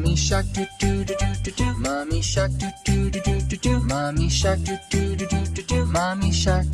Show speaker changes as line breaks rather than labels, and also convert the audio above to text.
Mommy shark do do do do do do. Mommy shark do do do do do do. Mommy shark do do do do do do. Mommy shark.